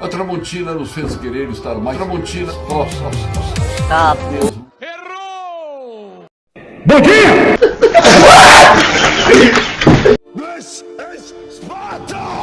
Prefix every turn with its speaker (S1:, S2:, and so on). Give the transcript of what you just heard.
S1: A Tramontina nos fez querer estar mais. Tramontina, nossa, nossa,
S2: Tá,
S1: mesmo.
S3: Bom dia!
S4: This is Sparta!